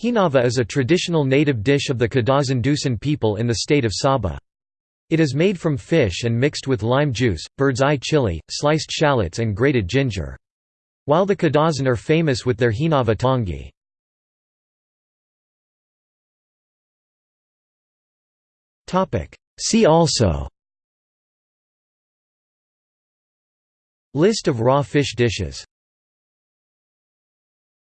Hinava is a traditional native dish of the Kadazandusun people in the state of Sabah. It is made from fish and mixed with lime juice, bird's eye chili, sliced shallots and grated ginger. While the Kadazan are famous with their Hinava tongi. See also List of raw fish dishes